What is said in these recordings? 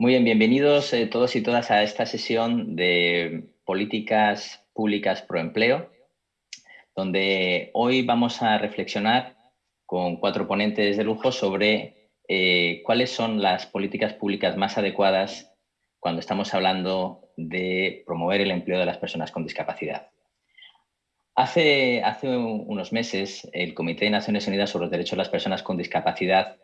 Muy bien, bienvenidos eh, todos y todas a esta sesión de políticas públicas pro empleo, donde hoy vamos a reflexionar con cuatro ponentes de lujo sobre eh, cuáles son las políticas públicas más adecuadas cuando estamos hablando de promover el empleo de las personas con discapacidad. Hace, hace unos meses, el Comité de Naciones Unidas sobre los Derechos de las Personas con Discapacidad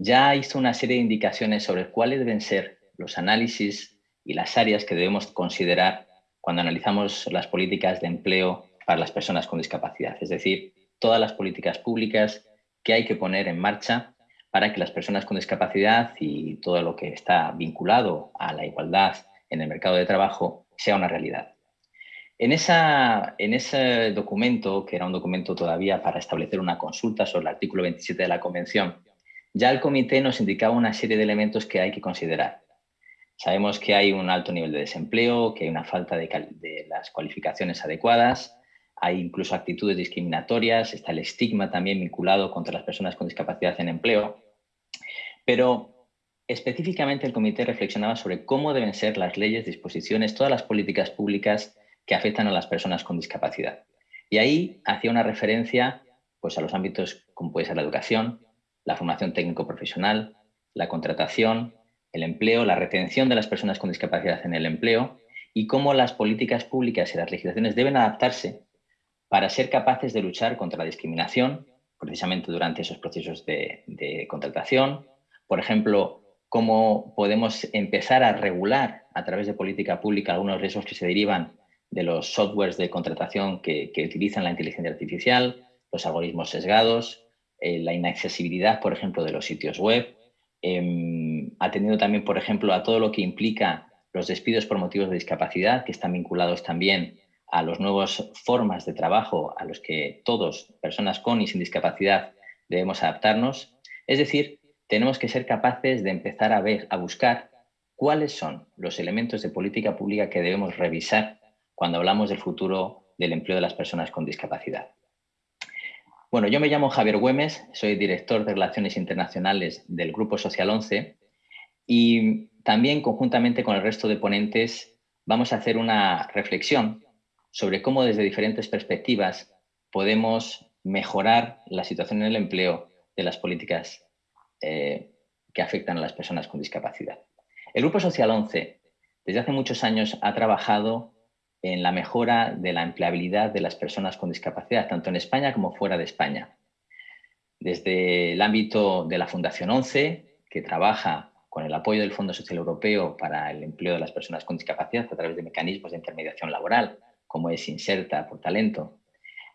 ya hizo una serie de indicaciones sobre cuáles deben ser los análisis y las áreas que debemos considerar cuando analizamos las políticas de empleo para las personas con discapacidad. Es decir, todas las políticas públicas que hay que poner en marcha para que las personas con discapacidad y todo lo que está vinculado a la igualdad en el mercado de trabajo sea una realidad. En, en ese documento, que era un documento todavía para establecer una consulta sobre el artículo 27 de la Convención, ya el comité nos indicaba una serie de elementos que hay que considerar. Sabemos que hay un alto nivel de desempleo, que hay una falta de, las cualificaciones adecuadas, hay incluso actitudes discriminatorias, está el estigma también vinculado contra las personas con discapacidad en empleo. Pero específicamente el comité reflexionaba sobre cómo deben ser las leyes, disposiciones, todas las políticas públicas que afectan a las personas con discapacidad. Y ahí hacía una referencia pues, a los ámbitos como puede ser la educación, la formación técnico-profesional, la contratación, el empleo, la retención de las personas con discapacidad en el empleo y cómo las políticas públicas y las legislaciones deben adaptarse para ser capaces de luchar contra la discriminación, precisamente durante esos procesos de, contratación. Por ejemplo, cómo podemos empezar a regular a través de política pública algunos riesgos que se derivan de los softwares de contratación que utilizan la inteligencia artificial, los algoritmos sesgados, eh, la inaccesibilidad, por ejemplo, de los sitios web, eh, atendiendo también, por ejemplo, a todo lo que implica los despidos por motivos de discapacidad, que están vinculados también a las nuevas formas de trabajo a los que todos, personas con y sin discapacidad, debemos adaptarnos. Es decir, tenemos que ser capaces de empezar a ver, a buscar cuáles son los elementos de política pública que debemos revisar cuando hablamos del futuro del empleo de las personas con discapacidad. Bueno, yo me llamo Javier Güemes, soy director de Relaciones Internacionales del Grupo Social 11 y también conjuntamente con el resto de ponentes vamos a hacer una reflexión sobre cómo desde diferentes perspectivas podemos mejorar la situación en el empleo de las políticas eh, que afectan a las personas con discapacidad. El Grupo Social 11 desde hace muchos años ha trabajado en la mejora de la empleabilidad de las personas con discapacidad, tanto en España como fuera de España. Desde el ámbito de la Fundación 11, que trabaja con el apoyo del Fondo Social Europeo para el empleo de las personas con discapacidad a través de mecanismos de intermediación laboral, como es Inserta por Talento,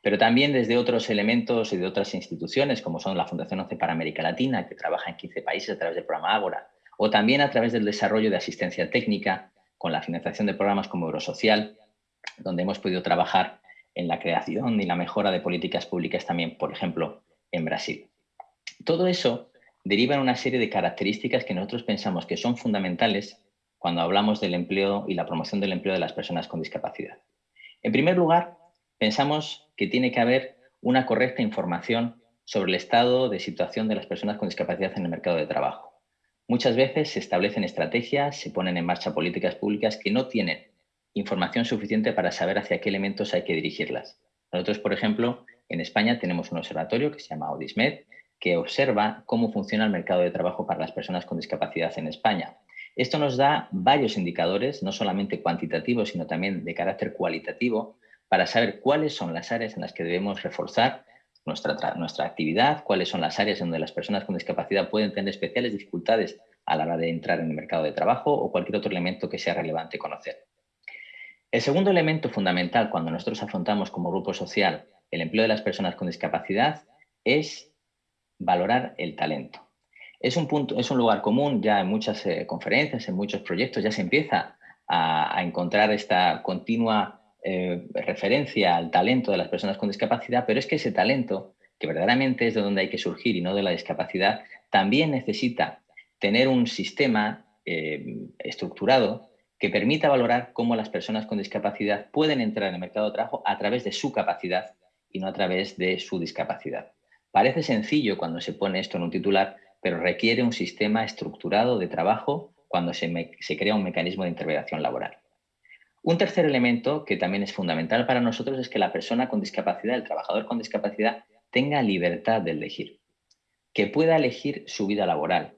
pero también desde otros elementos y de otras instituciones, como son la Fundación 11 para América Latina, que trabaja en 15 países a través del programa Ágora, o también a través del desarrollo de asistencia técnica con la financiación de programas como Eurosocial donde hemos podido trabajar en la creación y la mejora de políticas públicas también, por ejemplo, en Brasil. Todo eso deriva en una serie de características que nosotros pensamos que son fundamentales cuando hablamos del empleo y la promoción del empleo de las personas con discapacidad. En primer lugar, pensamos que tiene que haber una correcta información sobre el estado de situación de las personas con discapacidad en el mercado de trabajo. Muchas veces se establecen estrategias, se ponen en marcha políticas públicas que no tienen información suficiente para saber hacia qué elementos hay que dirigirlas. Nosotros, por ejemplo, en España tenemos un observatorio que se llama Audismed, que observa cómo funciona el mercado de trabajo para las personas con discapacidad en España. Esto nos da varios indicadores, no solamente cuantitativos, sino también de carácter cualitativo, para saber cuáles son las áreas en las que debemos reforzar nuestra, nuestra actividad, cuáles son las áreas donde las personas con discapacidad pueden tener especiales dificultades a la hora de entrar en el mercado de trabajo o cualquier otro elemento que sea relevante conocer. El segundo elemento fundamental cuando nosotros afrontamos como grupo social el empleo de las personas con discapacidad es valorar el talento. Es un, punto, es un lugar común ya en muchas eh, conferencias, en muchos proyectos, ya se empieza a, encontrar esta continua eh, referencia al talento de las personas con discapacidad, pero es que ese talento, que verdaderamente es de donde hay que surgir y no de la discapacidad, también necesita tener un sistema eh, estructurado que permita valorar cómo las personas con discapacidad pueden entrar en el mercado de trabajo a través de su capacidad y no a través de su discapacidad. Parece sencillo cuando se pone esto en un titular, pero requiere un sistema estructurado de trabajo cuando se, crea un mecanismo de intermediación laboral. Un tercer elemento que también es fundamental para nosotros es que la persona con discapacidad, el trabajador con discapacidad, tenga libertad de elegir, que pueda elegir su vida laboral,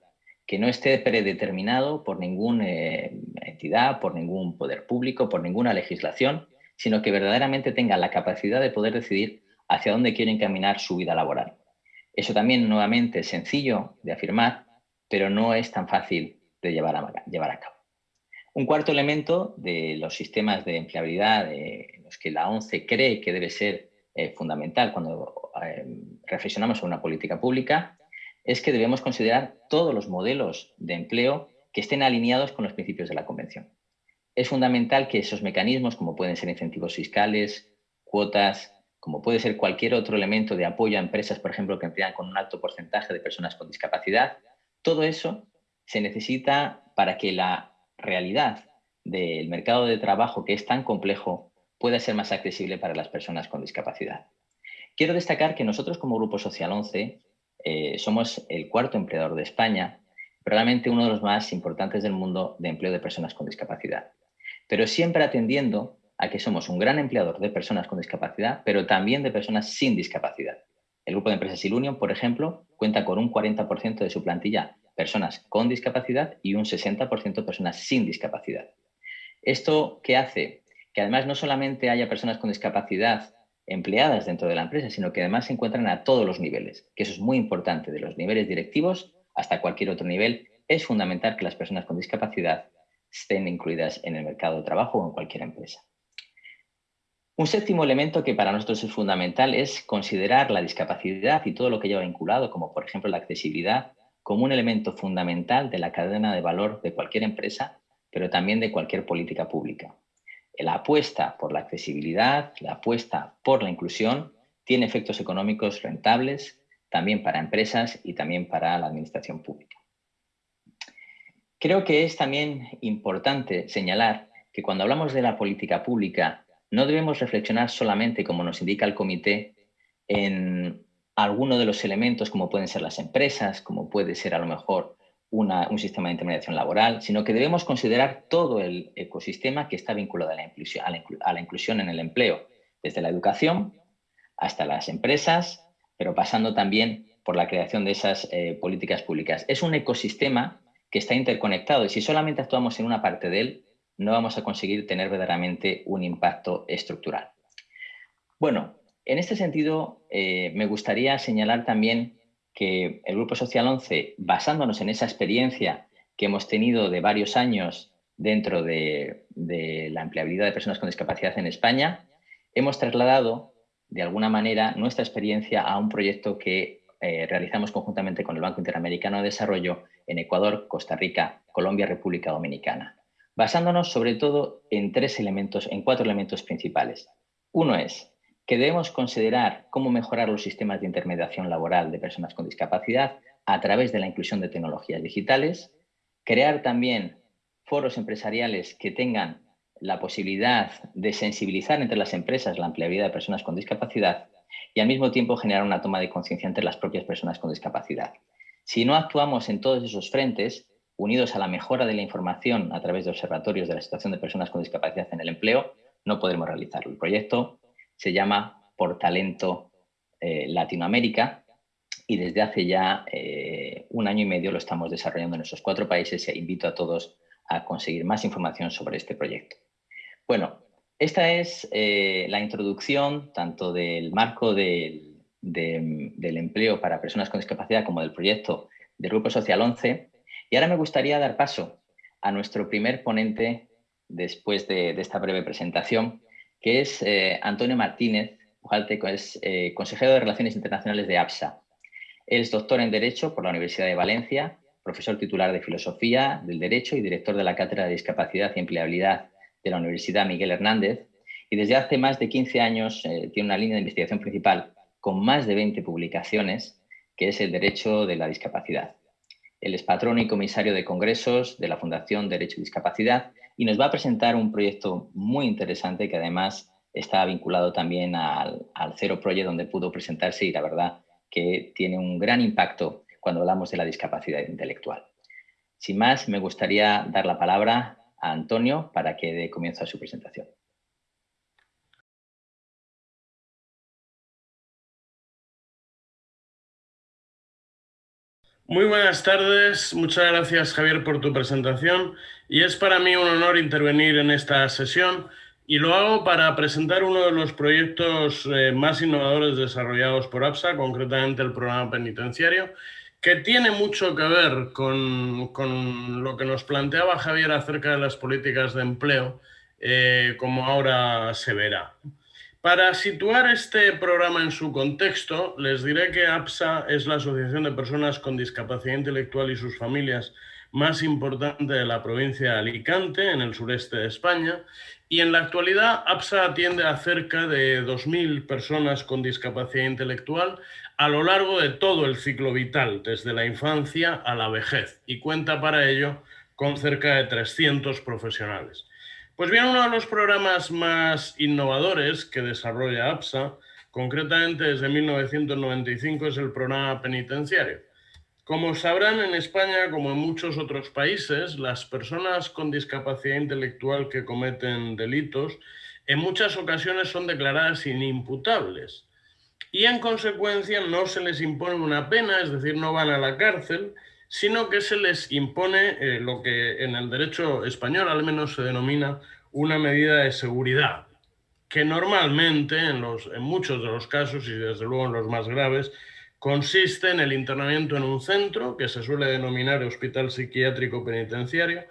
que no esté predeterminado por ninguna eh, entidad, por ningún poder público, por ninguna legislación, sino que verdaderamente tenga la capacidad de poder decidir hacia dónde quiere encaminar su vida laboral. Eso también, nuevamente, es sencillo de afirmar, pero no es tan fácil de llevar a, llevar a cabo. Un cuarto elemento de los sistemas de empleabilidad en los que la ONCE cree que debe ser eh, fundamental cuando eh, reflexionamos sobre una política pública es que debemos considerar todos los modelos de empleo que estén alineados con los principios de la Convención. Es fundamental que esos mecanismos, como pueden ser incentivos fiscales, cuotas, como puede ser cualquier otro elemento de apoyo a empresas, por ejemplo, que emplean con un alto porcentaje de personas con discapacidad, todo eso se necesita para que la realidad del mercado de trabajo, que es tan complejo, pueda ser más accesible para las personas con discapacidad. Quiero destacar que nosotros como Grupo Social 11 eh, somos el cuarto empleador de España, probablemente uno de los más importantes del mundo de empleo de personas con discapacidad. Pero siempre atendiendo a que somos un gran empleador de personas con discapacidad, pero también de personas sin discapacidad. El grupo de empresas Ilunion, por ejemplo, cuenta con un 40% de su plantilla personas con discapacidad y un 60% personas sin discapacidad. ¿Esto qué hace? Que además no solamente haya personas con discapacidad empleadas dentro de la empresa, sino que además se encuentran a todos los niveles, que eso es muy importante, de los niveles directivos hasta cualquier otro nivel. Es fundamental que las personas con discapacidad estén incluidas en el mercado de trabajo o en cualquier empresa. Un séptimo elemento que para nosotros es fundamental es considerar la discapacidad y todo lo que lleva vinculado, como por ejemplo la accesibilidad, como un elemento fundamental de la cadena de valor de cualquier empresa, pero también de cualquier política pública la apuesta por la accesibilidad, la apuesta por la inclusión, tiene efectos económicos rentables también para empresas y también para la administración pública. Creo que es también importante señalar que cuando hablamos de la política pública no debemos reflexionar solamente, como nos indica el comité, en alguno de los elementos como pueden ser las empresas, como puede ser a lo mejor un sistema de intermediación laboral, sino que debemos considerar todo el ecosistema que está vinculado a la, inclusión, en el empleo, desde la educación hasta las empresas, pero pasando también por la creación de esas eh, políticas públicas. Es un ecosistema que está interconectado y si solamente actuamos en una parte de él, no vamos a conseguir tener verdaderamente un impacto estructural. Bueno, en este sentido, eh, me gustaría señalar también que el Grupo Social 11, basándonos en esa experiencia que hemos tenido de varios años dentro de, la empleabilidad de personas con discapacidad en España, hemos trasladado de alguna manera nuestra experiencia a un proyecto que eh, realizamos conjuntamente con el Banco Interamericano de Desarrollo en Ecuador, Costa Rica, Colombia, República Dominicana, basándonos sobre todo en tres elementos, en cuatro elementos principales. Uno es que debemos considerar cómo mejorar los sistemas de intermediación laboral de personas con discapacidad a través de la inclusión de tecnologías digitales, crear también foros empresariales que tengan la posibilidad de sensibilizar entre las empresas la empleabilidad de personas con discapacidad y al mismo tiempo generar una toma de conciencia entre las propias personas con discapacidad. Si no actuamos en todos esos frentes, unidos a la mejora de la información a través de observatorios de la situación de personas con discapacidad en el empleo, no podremos realizarlo. El proyecto se llama Por Talento eh, Latinoamérica y desde hace ya eh, un año y medio lo estamos desarrollando en esos cuatro países e invito a todos a conseguir más información sobre este proyecto. Bueno, esta es eh, la introducción tanto del marco del, empleo para personas con discapacidad como del proyecto del Grupo Social 11 y ahora me gustaría dar paso a nuestro primer ponente después de, de esta breve presentación, que es eh, Antonio Martínez es eh, consejero de Relaciones Internacionales de APSA. Es doctor en Derecho por la Universidad de Valencia, profesor titular de Filosofía del Derecho y director de la Cátedra de Discapacidad y Empleabilidad de la Universidad Miguel Hernández. Y desde hace más de 15 años eh, tiene una línea de investigación principal con más de 20 publicaciones, que es el Derecho de la Discapacidad. Él es patrono y comisario de congresos de la Fundación Derecho y Discapacidad y nos va a presentar un proyecto muy interesante que además está vinculado también al, al Zero Project donde pudo presentarse y la verdad que tiene un gran impacto cuando hablamos de la discapacidad intelectual. Sin más, me gustaría dar la palabra a Antonio para que dé comienzo a su presentación. Muy buenas tardes, muchas gracias Javier por tu presentación y es para mí un honor intervenir en esta sesión y lo hago para presentar uno de los proyectos eh, más innovadores desarrollados por APSA, concretamente el programa penitenciario, que tiene mucho que ver con, lo que nos planteaba Javier acerca de las políticas de empleo, eh, como ahora se verá. Para situar este programa en su contexto, les diré que APSA es la Asociación de Personas con Discapacidad Intelectual y sus familias más importante de la provincia de Alicante, en el sureste de España, y en la actualidad APSA atiende a cerca de 2.000 personas con discapacidad intelectual a lo largo de todo el ciclo vital, desde la infancia a la vejez, y cuenta para ello con cerca de 300 profesionales. Pues bien, uno de los programas más innovadores que desarrolla APSA, concretamente desde 1995, es el programa penitenciario. Como sabrán, en España, como en muchos otros países, las personas con discapacidad intelectual que cometen delitos en muchas ocasiones son declaradas inimputables y en consecuencia no se les impone una pena, es decir, no van a la cárcel, sino que se les impone eh, lo que en el derecho español al menos se denomina una medida de seguridad, que normalmente, en, los, en muchos de los casos y desde luego en los más graves, consiste en el internamiento en un centro que se suele denominar hospital psiquiátrico penitenciario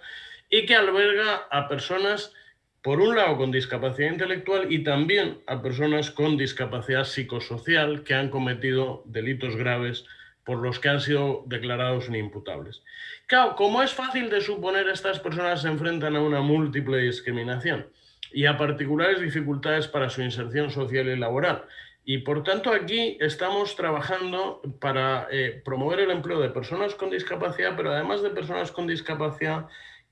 y que alberga a personas, por un lado, con discapacidad intelectual y también a personas con discapacidad psicosocial que han cometido delitos graves por los que han sido declarados inimputables. Claro, como es fácil de suponer, estas personas se enfrentan a una múltiple discriminación y a particulares dificultades para su inserción social y laboral. Y por tanto aquí estamos trabajando para eh, promover el empleo de personas con discapacidad, pero además de personas con discapacidad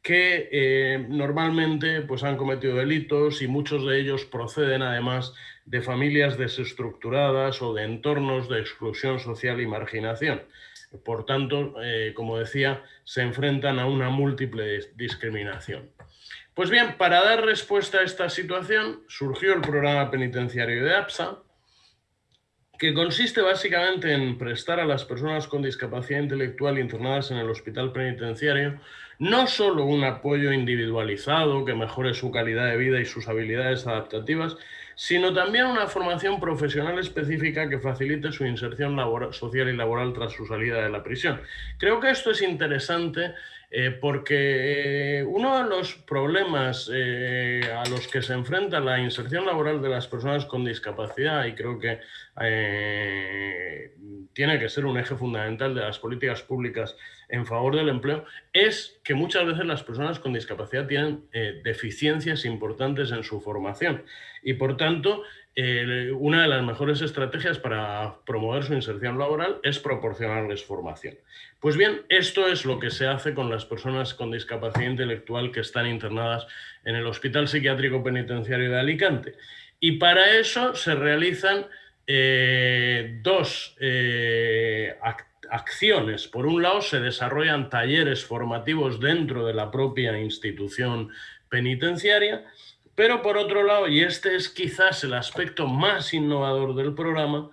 que eh, normalmente pues, han cometido delitos y muchos de ellos proceden además de familias desestructuradas o de entornos de exclusión social y marginación. Por tanto, eh, como decía, se enfrentan a una múltiple discriminación. Pues bien, para dar respuesta a esta situación surgió el programa penitenciario de APSA, que consiste básicamente en prestar a las personas con discapacidad intelectual internadas en el hospital penitenciario no solo un apoyo individualizado que mejore su calidad de vida y sus habilidades adaptativas, sino también una formación profesional específica que facilite su inserción social y laboral tras su salida de la prisión. Creo que esto es interesante eh, porque eh, uno de los problemas eh, a los que se enfrenta la inserción laboral de las personas con discapacidad, y creo que tiene que ser un eje fundamental de las políticas públicas en favor del empleo, es que muchas veces las personas con discapacidad tienen deficiencias importantes en su formación y por tanto una de las mejores estrategias para promover su inserción laboral es proporcionarles formación. Pues bien, esto es lo que se hace con las personas con discapacidad intelectual que están internadas en el Hospital Psiquiátrico Penitenciario de Alicante. Y para eso se realizan eh, dos eh, acciones. Por un lado, se desarrollan talleres formativos dentro de la propia institución penitenciaria pero por otro lado, y este es quizás el aspecto más innovador del programa,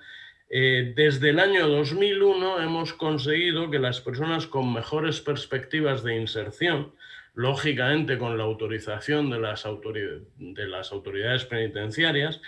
eh, desde el año 2001 hemos conseguido que las personas con mejores perspectivas de inserción, lógicamente con la autorización de las, de las autoridades penitenciarias,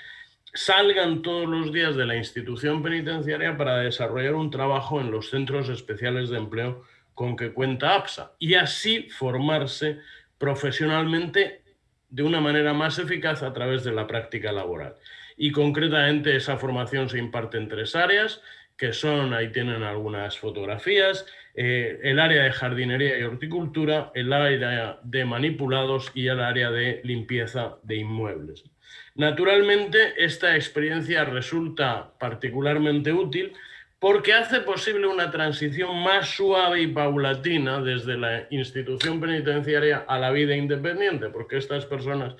salgan todos los días de la institución penitenciaria para desarrollar un trabajo en los centros especiales de empleo con que cuenta APSA y así formarse profesionalmente de una manera más eficaz a través de la práctica laboral. Y concretamente esa formación se imparte en tres áreas, que son, ahí tienen algunas fotografías, eh, el área de jardinería y horticultura, el área de manipulados y el área de limpieza de inmuebles. Naturalmente, esta experiencia resulta particularmente útil porque hace posible una transición más suave y paulatina desde la institución penitenciaria a la vida independiente, porque estas personas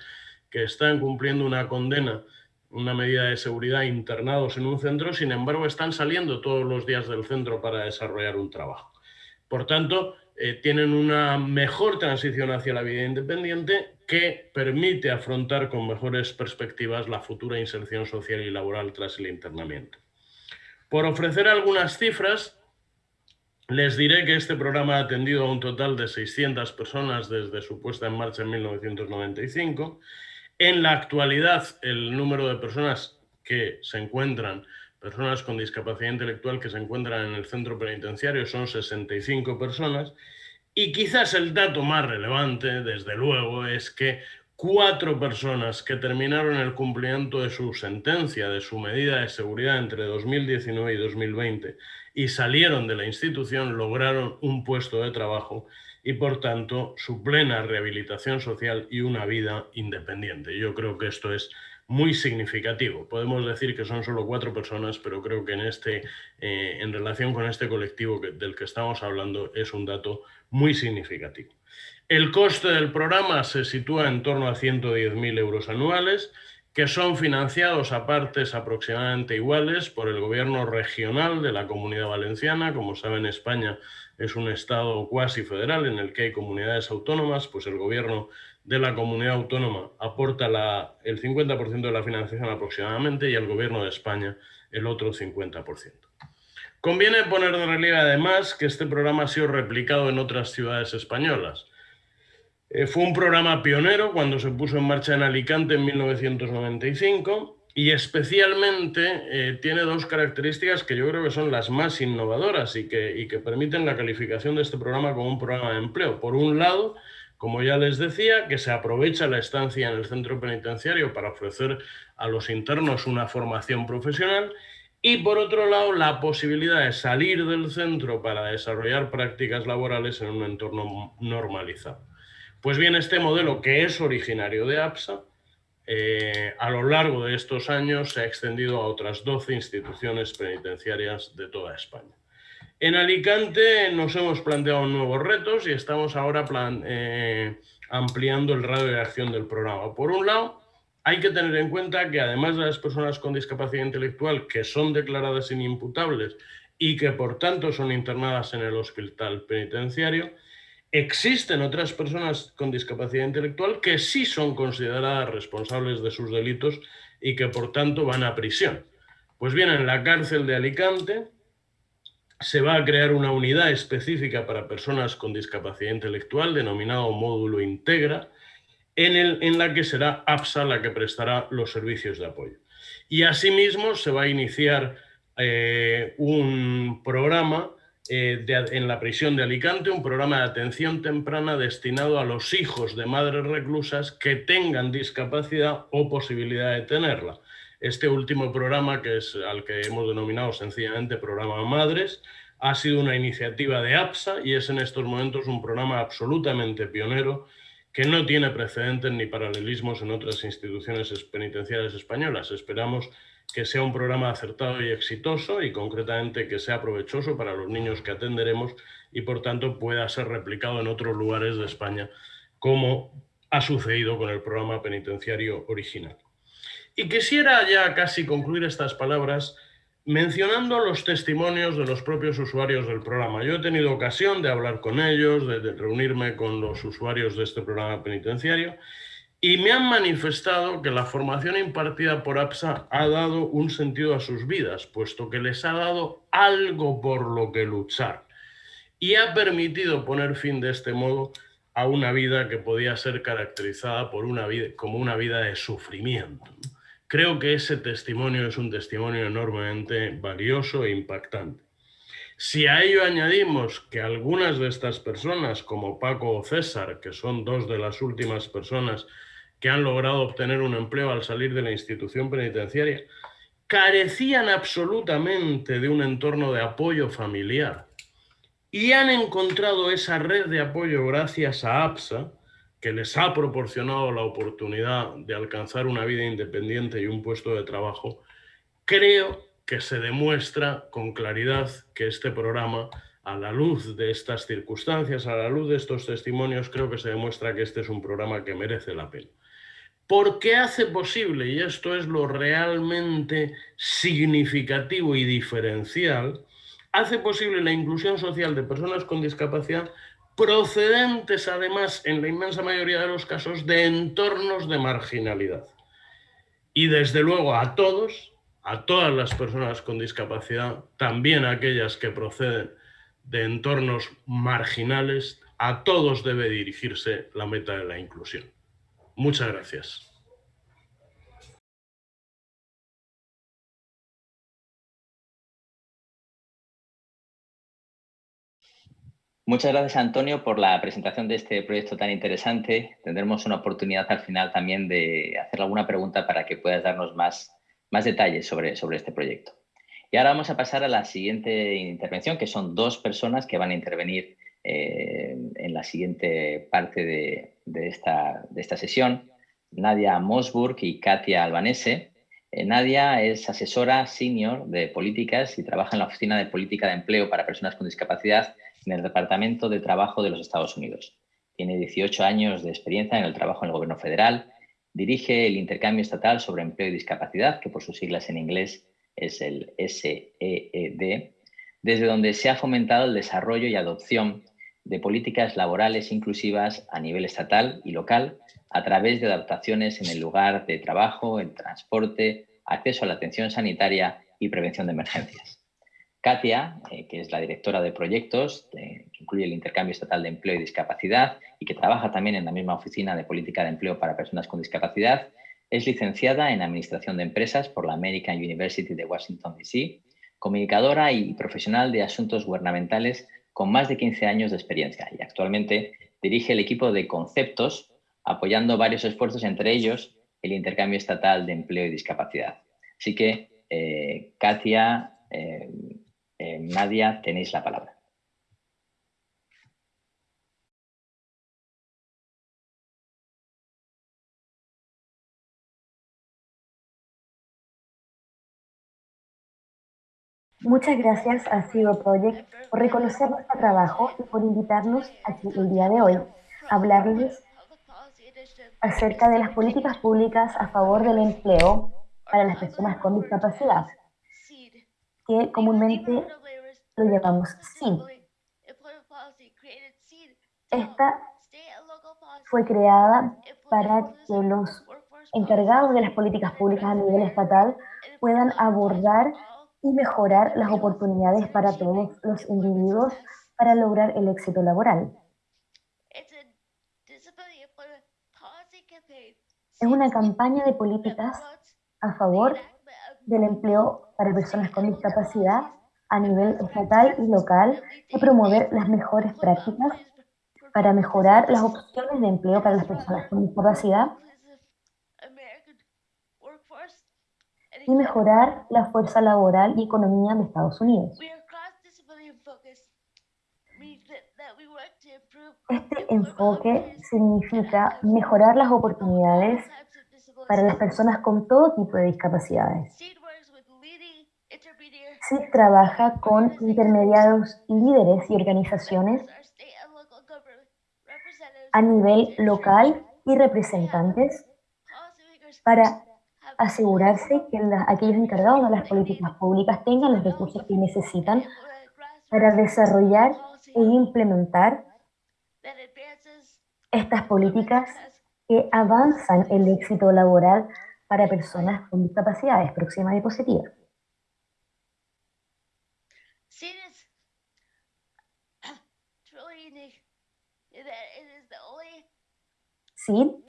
que están cumpliendo una condena, una medida de seguridad internados en un centro, sin embargo están saliendo todos los días del centro para desarrollar un trabajo. Por tanto, eh, tienen una mejor transición hacia la vida independiente que permite afrontar con mejores perspectivas la futura inserción social y laboral tras el internamiento. Por ofrecer algunas cifras, les diré que este programa ha atendido a un total de 600 personas desde su puesta en marcha en 1995. En la actualidad, el número de personas que se encuentran personas con discapacidad intelectual que se encuentran en el centro penitenciario son 65 personas y quizás el dato más relevante, desde luego, es que cuatro personas que terminaron el cumplimiento de su sentencia, de su medida de seguridad entre 2019 y 2020 y salieron de la institución, lograron un puesto de trabajo y por tanto su plena rehabilitación social y una vida independiente. Yo creo que esto es muy significativo. Podemos decir que son solo cuatro personas, pero creo que en, este, eh, en relación con este colectivo del que estamos hablando es un dato muy significativo. El coste del programa se sitúa en torno a 110.000 euros anuales, que son financiados a partes aproximadamente iguales por el gobierno regional de la Comunidad Valenciana. Como saben, España es un estado cuasi federal en el que hay comunidades autónomas, pues el gobierno de la comunidad autónoma aporta el 50% de la financiación aproximadamente y el gobierno de España el otro 50%. Conviene poner de relieve además que este programa ha sido replicado en otras ciudades españolas. Eh, fue un programa pionero cuando se puso en marcha en Alicante en 1995 y especialmente eh, tiene dos características que yo creo que son las más innovadoras y que, y que permiten la calificación de este programa como un programa de empleo. Por un lado, como ya les decía, que se aprovecha la estancia en el centro penitenciario para ofrecer a los internos una formación profesional y por otro lado la posibilidad de salir del centro para desarrollar prácticas laborales en un entorno normalizado. Pues bien, este modelo que es originario de APSA, eh, a lo largo de estos años se ha extendido a otras 12 instituciones penitenciarias de toda España. En Alicante nos hemos planteado nuevos retos y estamos ahora eh, ampliando el radio de acción del programa. Por un lado, hay que tener en cuenta que además de las personas con discapacidad intelectual que son declaradas inimputables y que por tanto son internadas en el hospital penitenciario, existen otras personas con discapacidad intelectual que sí son consideradas responsables de sus delitos y que por tanto van a prisión. Pues bien, en la cárcel de Alicante se va a crear una unidad específica para personas con discapacidad intelectual, denominado módulo Integra, en, el, la que será APSA la que prestará los servicios de apoyo. Y asimismo se va a iniciar eh, un programa eh, en la prisión de Alicante, un programa de atención temprana destinado a los hijos de madres reclusas que tengan discapacidad o posibilidad de tenerla. Este último programa, que es al que hemos denominado sencillamente Programa Madres, ha sido una iniciativa de APSA y es en estos momentos un programa absolutamente pionero que no tiene precedentes ni paralelismos en otras instituciones penitenciarias españolas. Esperamos que sea un programa acertado y exitoso y concretamente que sea provechoso para los niños que atenderemos y por tanto pueda ser replicado en otros lugares de España como ha sucedido con el programa penitenciario original. Y quisiera ya casi concluir estas palabras mencionando los testimonios de los propios usuarios del programa. Yo he tenido ocasión de hablar con ellos, de, reunirme con los usuarios de este programa penitenciario y me han manifestado que la formación impartida por APSA ha dado un sentido a sus vidas, puesto que les ha dado algo por lo que luchar y ha permitido poner fin de este modo a una vida que podía ser caracterizada por una vida, como una vida de sufrimiento. Creo que ese testimonio es un testimonio enormemente valioso e impactante. Si a ello añadimos que algunas de estas personas, como Paco o César, que son dos de las últimas personas que han logrado obtener un empleo al salir de la institución penitenciaria, carecían absolutamente de un entorno de apoyo familiar y han encontrado esa red de apoyo gracias a APSA, que les ha proporcionado la oportunidad de alcanzar una vida independiente y un puesto de trabajo, creo que se demuestra con claridad que este programa, a la luz de estas circunstancias, a la luz de estos testimonios, creo que se demuestra que este es un programa que merece la pena. Porque hace posible, y esto es lo realmente significativo y diferencial, hace posible la inclusión social de personas con discapacidad procedentes además en la inmensa mayoría de los casos de entornos de marginalidad. Y desde luego a todos, a todas las personas con discapacidad, también aquellas que proceden de entornos marginales, a todos debe dirigirse la meta de la inclusión. Muchas gracias. Muchas gracias, Antonio, por la presentación de este proyecto tan interesante. Tendremos una oportunidad al final también de hacer alguna pregunta para que puedas darnos más, más detalles sobre, sobre este proyecto. Y ahora vamos a pasar a la siguiente intervención, que son dos personas que van a intervenir eh, en la siguiente parte de, de, esta, de esta sesión, Nadia Mosburg y Katia Albanese. Eh, Nadia es asesora senior de políticas y trabaja en la Oficina de Política de Empleo para Personas con Discapacidad en el Departamento de Trabajo de los Estados Unidos. Tiene 18 años de experiencia en el trabajo en el gobierno federal. Dirige el intercambio estatal sobre empleo y discapacidad, que por sus siglas en inglés es el SEED, desde donde se ha fomentado el desarrollo y adopción de políticas laborales inclusivas a nivel estatal y local a través de adaptaciones en el lugar de trabajo, en transporte, acceso a la atención sanitaria y prevención de emergencias. Katia, eh, que es la directora de proyectos, que incluye el intercambio estatal de empleo y discapacidad y que trabaja también en la misma oficina de política de empleo para personas con discapacidad, es licenciada en Administración de Empresas por la American University de Washington, D.C., comunicadora y profesional de asuntos gubernamentales con más de 15 años de experiencia y actualmente dirige el equipo de conceptos apoyando varios esfuerzos, entre ellos el intercambio estatal de empleo y discapacidad. Así que, eh, Katia, eh, Nadia, tenéis la palabra. Muchas gracias a CIO Project por reconocer nuestro trabajo y por invitarnos aquí el día de hoy a hablarles acerca de las políticas públicas a favor del empleo para las personas con discapacidad que comúnmente lo llamamos SID. Esta fue creada para que los encargados de las políticas públicas a nivel estatal puedan abordar y mejorar las oportunidades para todos los individuos para lograr el éxito laboral. Es una campaña de políticas a favor del empleo para personas con discapacidad a nivel estatal y local y promover las mejores prácticas para mejorar las opciones de empleo para las personas con discapacidad y mejorar la fuerza laboral y economía de Estados Unidos. Este enfoque significa mejorar las oportunidades para las personas con todo tipo de discapacidades. SID trabaja con intermediarios líderes y organizaciones a nivel local y representantes para asegurarse que aquellos encargados de las políticas públicas tengan los recursos que necesitan para desarrollar e implementar estas políticas que avanzan el éxito laboral para personas con discapacidades. Próxima diapositiva. Sí.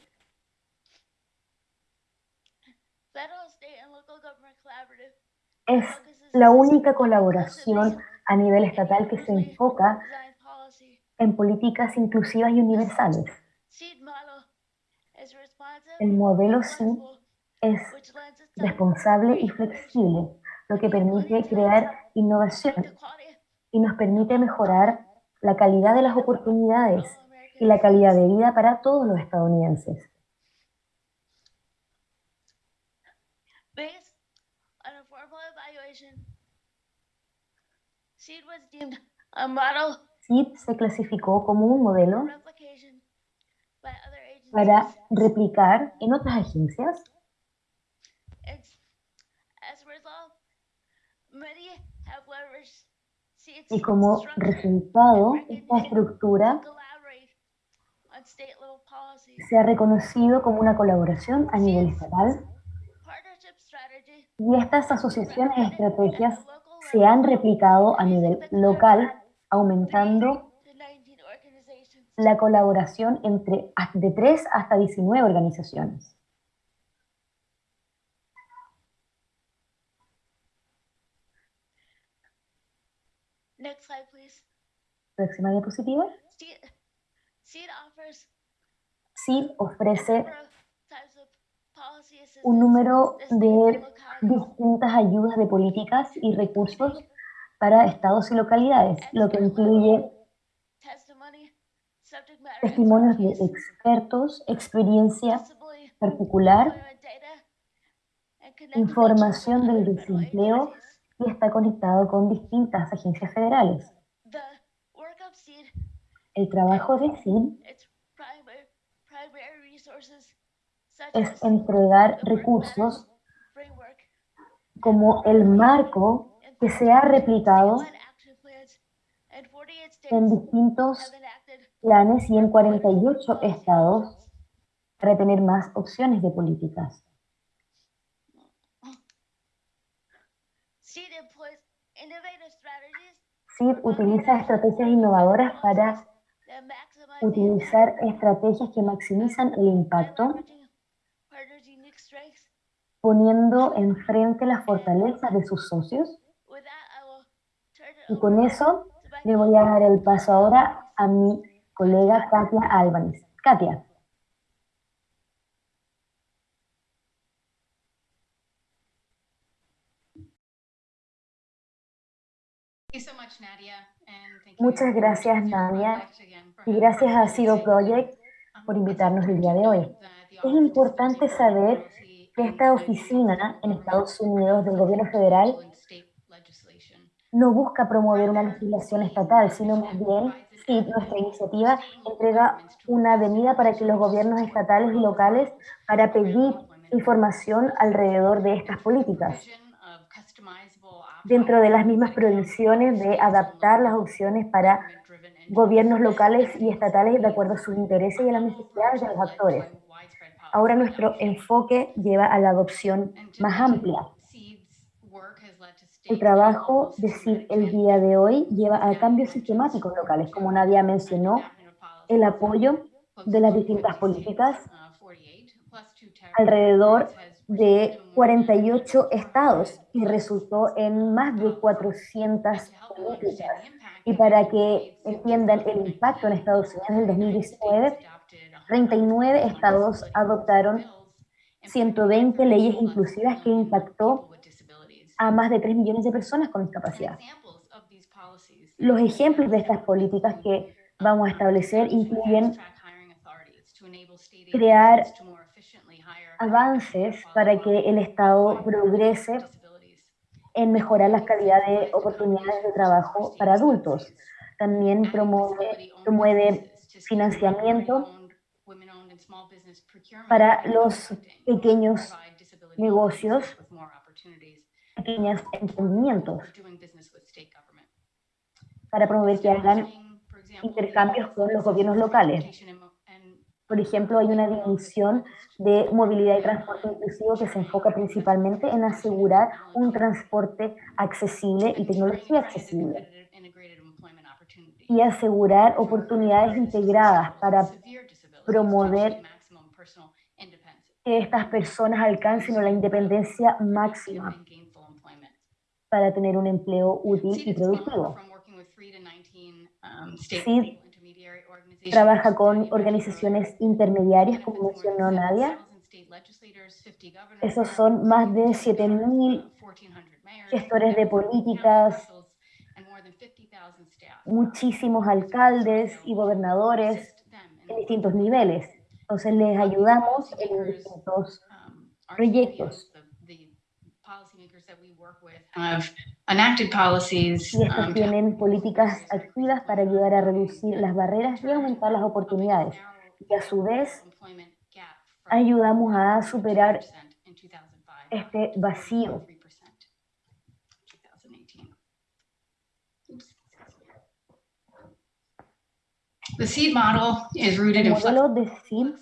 Es la única colaboración a nivel estatal que se enfoca en políticas inclusivas y universales. El modelo SID es responsable y flexible, lo que permite crear innovación y nos permite mejorar la calidad de las oportunidades y la calidad de vida para todos los estadounidenses. SID se clasificó como un modelo para replicar en otras agencias. Y como resultado, esta estructura se ha reconocido como una colaboración a nivel estatal y estas asociaciones de estrategias se han replicado a nivel local, aumentando la colaboración entre de 3 hasta 19 organizaciones. Next slide, please. Próxima diapositiva. SEED offers SEED ofrece un número de distintas ayudas de políticas y recursos para estados y localidades, lo que incluye testimonios de expertos, experiencia particular, información del desempleo y está conectado con distintas agencias federales. El trabajo de such es entregar recursos como el marco que se ha replicado statewide action plans, and 48 en distintos planes y en 48 policy estados para tener más opciones de políticas. SEED utiliza estrategias innovadoras para utilizar estrategias que maximizan el impacto, poniendo enfrente las fortalezas de sus socios. Y con eso le voy a dar el paso ahora a mi colega Katia Álvarez. Katia. Muchas gracias, Nadia, Y gracias a Zero. Project Um, por invitarnos el día de hoy. Es importante saber que esta oficina en Estados Unidos del gobierno federal no busca promover una legislación estatal, sino más bien, avenue nuestra iniciativa entrega una avenida para que los gobiernos estatales y locales para pedir información alrededor de estas políticas, dentro de las mismas provisiones de adaptar las opciones para gobiernos locales y estatales de acuerdo a sus intereses y a las necesidades de los actores. Ahora nuestro enfoque lleva a la adopción más amplia. El trabajo de CID el día de hoy lleva a cambios sistemáticos locales, como Nadia mencionó, el apoyo de las 250 distintas políticas 48, plus two ter- alrededor de resulted in more than 48 estados 400 y resultó en más de uh, 400 And to help them políticas. Y para que entiendan el impacto en 2019, Estados Unidos en el 39 2019, states adopted 39 100 estados adoptaron bills, impacting 120 every leyes inclusivas que impactó. A más de 3 millones de personas con discapacidad. Los ejemplos de estas políticas que vamos a establecer incluyen crear avances para que el Estado progrese en mejorar la calidad de oportunidades de trabajo para adultos. También promueve, promueve financiamiento para los pequeños negocios, pequeños emprendimientos, para promover que hagan intercambios con los gobiernos locales. Por ejemplo, hay una división de movilidad y transporte inclusivo que se enfoca principalmente en asegurar un transporte accesible y tecnología accesible y asegurar oportunidades integradas para promover que estas personas alcancen la independencia máxima para tener un empleo útil y productivo. SEED trabaja con organizaciones intermediarias, como mencionó Nadia. Esos son más de 7.000 gestores de políticas, muchísimos alcaldes y gobernadores en distintos niveles. Entonces les ayudamos en distintos proyectos. Estas tienen políticas activas para ayudar a reducir las barreras y aumentar las oportunidades. Y a su vez, ayudamos a superar este vacío. El modelo de SEED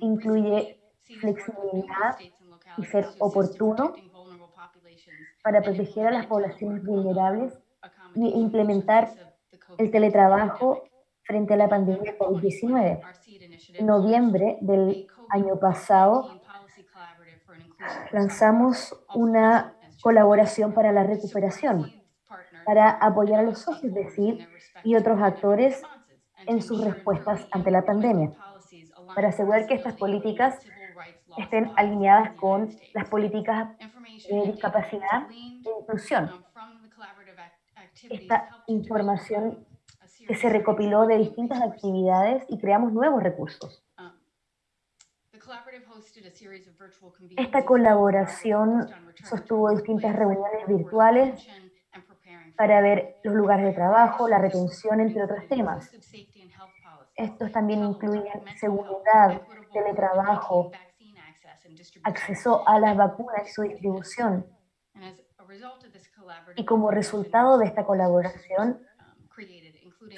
incluye flexibilidad, y ser oportuno para proteger a las poblaciones vulnerables y implementar el COVID-19 teletrabajo frente a la pandemia COVID-19. Our seed initiative En noviembre del año pasado lanzamos una colaboración para la recuperación para apoyar a los socios de CID y otros actores en sus respuestas ante la pandemia, para asegurar que estas políticas estén alineadas con las políticas de discapacidad e inclusión. Esta información que se recopiló de distintas actividades y creamos nuevos recursos. Esta colaboración sostuvo distintas reuniones virtuales para ver los lugares de trabajo, la retención, entre otros temas. Estos también incluyen seguridad, teletrabajo, acceso a las vacunas y su distribución. Y como resultado de esta colaboración,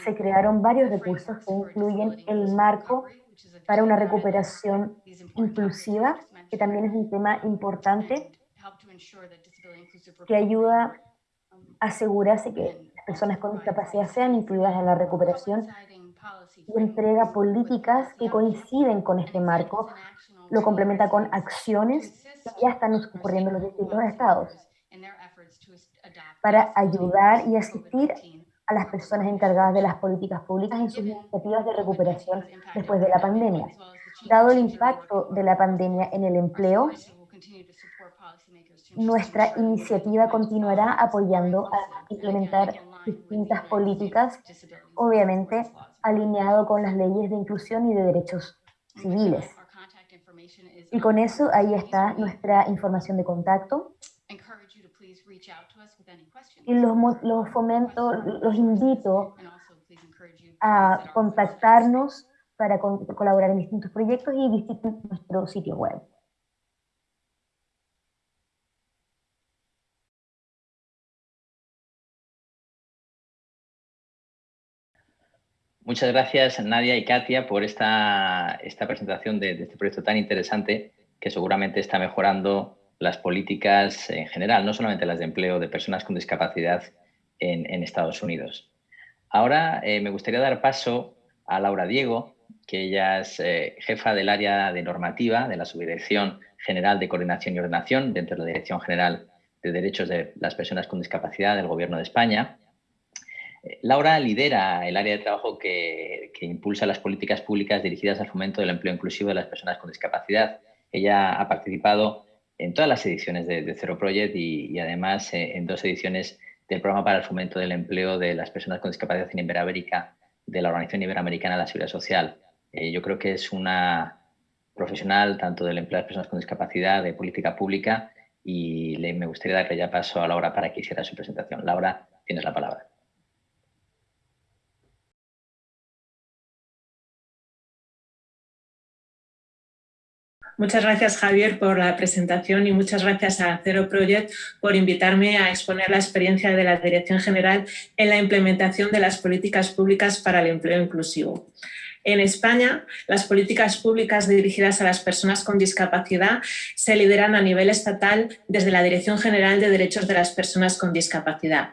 se crearon varios recursos que incluyen el marco para una recuperación inclusiva, que también es un tema importante, que ayuda a asegurarse que las personas con discapacidad sean incluidas en la recuperación y entrega políticas que coinciden con este marco, lo complementa con acciones que ya están ocurriendo en los distintos estados para ayudar y asistir a las personas encargadas de las políticas públicas en sus iniciativas de recuperación después de la pandemia. Dado el impacto de la pandemia en el empleo, nuestra iniciativa continuará apoyando a implementar distintas políticas, obviamente alineado con las leyes de inclusión y de derechos civiles. Y con eso ahí está nuestra información de contacto. Y los, los fomento, los invito a contactarnos para colaborar en distintos proyectos y visiten nuestro sitio web. Muchas gracias Nadia y Katia por esta, esta presentación de, este proyecto tan interesante que seguramente está mejorando las políticas en general, no solamente las de empleo de personas con discapacidad en, en Estados Unidos. Ahora eh, me gustaría dar paso a Laura Diego, que ella es eh, jefa del área de normativa de la Subdirección General de Coordinación y Ordenación dentro de la Dirección General de Derechos de las Personas con Discapacidad del Gobierno de España. Laura lidera el área de trabajo que, impulsa las políticas públicas dirigidas al fomento del empleo inclusivo de las personas con discapacidad. Ella ha participado en todas las ediciones de, Zero Project y, y además eh, en dos ediciones del Programa para el Fomento del Empleo de las Personas con Discapacidad en Iberoamérica de la Organización Iberoamericana de la Seguridad Social. Eh, yo creo que es una profesional tanto del empleo de las personas con discapacidad, de política pública y le, me gustaría darle ya paso a Laura para que hiciera su presentación. Laura, tienes la palabra. Muchas gracias, Javier, por la presentación y muchas gracias a Zero Project por invitarme a exponer la experiencia de la Dirección General en la implementación de las políticas públicas para el empleo inclusivo. En España, las políticas públicas dirigidas a las personas con discapacidad se lideran a nivel estatal desde la Dirección General de Derechos de las Personas con Discapacidad.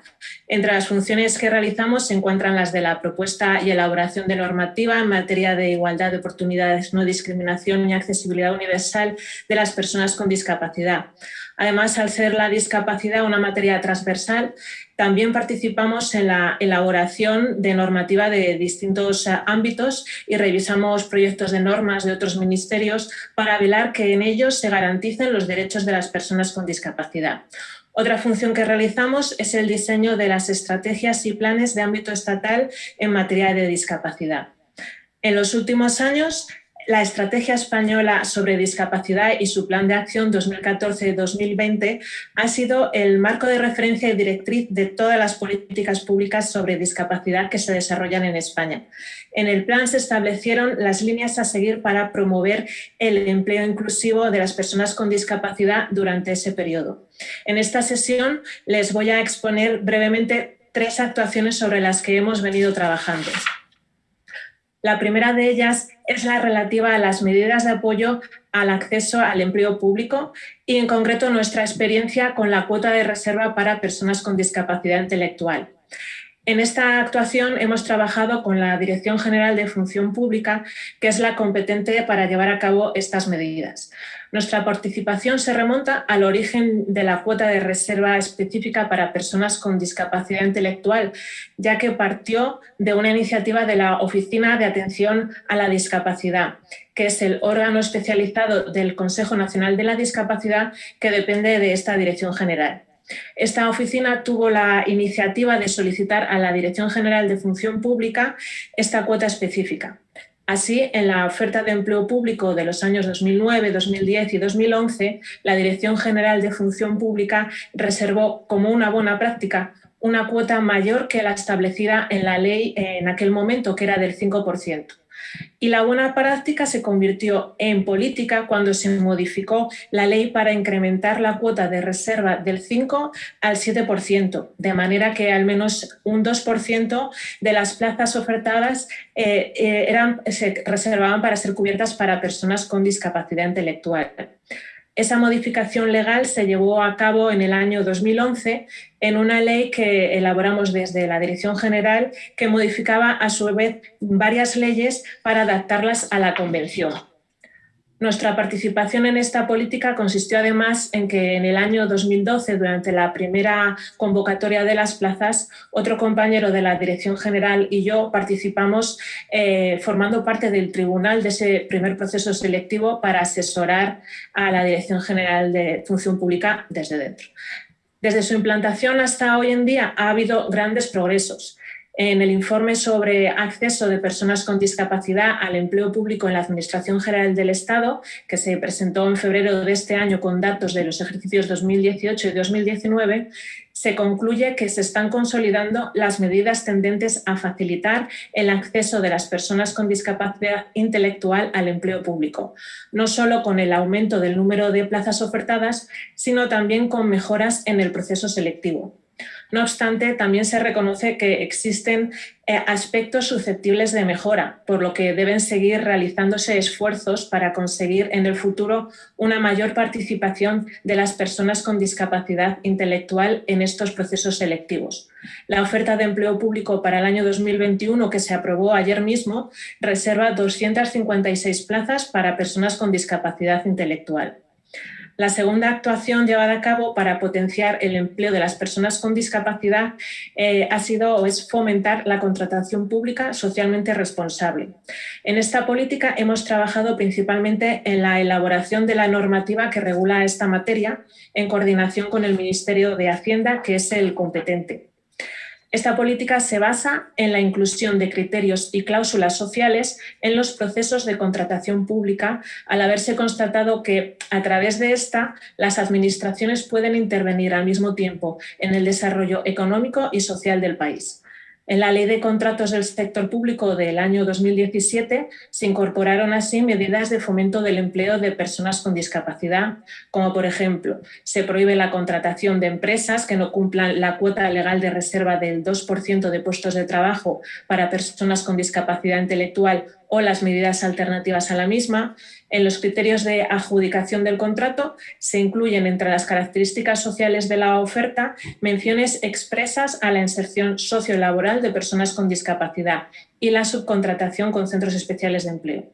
Entre las funciones que realizamos se encuentran las de la propuesta y elaboración de normativa en materia de igualdad de oportunidades, no discriminación y accesibilidad universal de las personas con discapacidad. Además, al ser la discapacidad una materia transversal, también participamos en la elaboración de normativa de distintos ámbitos y revisamos proyectos de normas de otros ministerios para velar que en ellos se garanticen los derechos de las personas con discapacidad. Otra función que realizamos es el diseño de las estrategias y planes de ámbito estatal en materia de discapacidad. En los últimos años la Estrategia Española sobre Discapacidad y su Plan de Acción 2014-2020 ha sido el marco de referencia y directriz de todas las políticas públicas sobre discapacidad que se desarrollan en España. En el plan se establecieron las líneas a seguir para promover el empleo inclusivo de las personas con discapacidad durante ese periodo. En esta sesión les voy a exponer brevemente tres actuaciones sobre las que hemos venido trabajando. La primera de ellas es la relativa a las medidas de apoyo al acceso al empleo público y en concreto nuestra experiencia con la cuota de reserva para personas con discapacidad intelectual. En esta actuación hemos trabajado con la Dirección General de Función Pública, que es la competente para llevar a cabo estas medidas. Nuestra participación se remonta al origen de la cuota de reserva específica para personas con discapacidad intelectual, ya que partió de una iniciativa de la Oficina de Atención a la Discapacidad, que es el órgano especializado del Consejo Nacional de la Discapacidad que depende de esta Dirección General. Esta oficina tuvo la iniciativa de solicitar a la Dirección General de Función Pública esta cuota específica. Así, en la oferta de empleo público de los años 2009, 2010 y 2011, la Dirección General de Función Pública reservó como una buena práctica una cuota mayor que la establecida en la ley en aquel momento, que era del 5%. Y la buena práctica se convirtió en política cuando se modificó la ley para incrementar la cuota de reserva del 5 al 7%, de manera que al menos un 2% de las plazas ofertadas eh, eh, eran, se reservaban para ser cubiertas para personas con discapacidad intelectual. Esa modificación legal se llevó a cabo en el año 2011 en una ley que elaboramos desde la Dirección General que modificaba a su vez varias leyes para adaptarlas a la Convención. Nuestra participación en esta política consistió además en que en el año 2012, durante la primera convocatoria de las plazas, otro compañero de la Dirección General y yo participamos eh, formando parte del tribunal de ese primer proceso selectivo para asesorar a la Dirección General de Función Pública desde dentro. Desde su implantación hasta hoy en día ha habido grandes progresos en el informe sobre acceso de personas con discapacidad al empleo público en la Administración General del Estado, que se presentó en febrero de este año con datos de los ejercicios 2018 y 2019, se concluye que se están consolidando las medidas tendentes a facilitar el acceso de las personas con discapacidad intelectual al empleo público, no solo con el aumento del número de plazas ofertadas, sino también con mejoras en el proceso selectivo. No obstante, también se reconoce que existen eh, aspectos susceptibles de mejora, por lo que deben seguir realizándose esfuerzos para conseguir en el futuro una mayor participación de las personas con discapacidad intelectual en estos procesos selectivos. La oferta de empleo público para el año 2021, que se aprobó ayer mismo, reserva 256 plazas para personas con discapacidad intelectual. La segunda actuación llevada a cabo para potenciar el empleo de las personas con discapacidad eh, ha sido o es fomentar la contratación pública socialmente responsable. En esta política hemos trabajado principalmente en la elaboración de la normativa que regula esta materia en coordinación con el Ministerio de Hacienda, que es el competente. Esta política se basa en la inclusión de criterios y cláusulas sociales en los procesos de contratación pública, al haberse constatado que, a través de esta, las administraciones pueden intervenir al mismo tiempo en el desarrollo económico y social del país. En la Ley de Contratos del Sector Público del año 2017 se incorporaron así medidas de fomento del empleo de personas con discapacidad, como por ejemplo, se prohíbe la contratación de empresas que no cumplan la cuota legal de reserva del 2% de puestos de trabajo para personas con discapacidad intelectual o las medidas alternativas a la misma. En los criterios de adjudicación del contrato se incluyen entre las características sociales de la oferta menciones expresas a la inserción sociolaboral de personas con discapacidad y la subcontratación con centros especiales de empleo.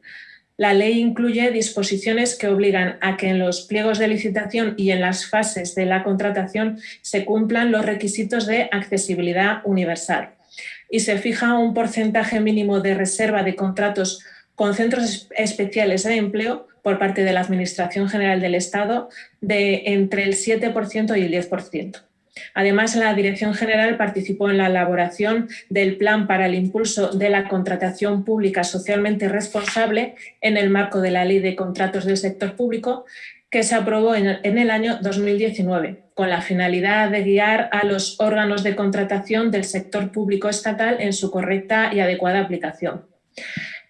La ley incluye disposiciones que obligan a que en los pliegos de licitación y en las fases de la contratación se cumplan los requisitos de accesibilidad universal y se fija un porcentaje mínimo de reserva de contratos con centros especiales de empleo por parte de la Administración General del Estado de entre el 7% y el 10%. Además, la Dirección General participó en la elaboración del Plan para el Impulso de la Contratación Pública Socialmente Responsable en el marco de la Ley de Contratos del Sector Público, que se aprobó en el año 2019, con la finalidad de guiar a los órganos de contratación del sector público estatal en su correcta y adecuada aplicación.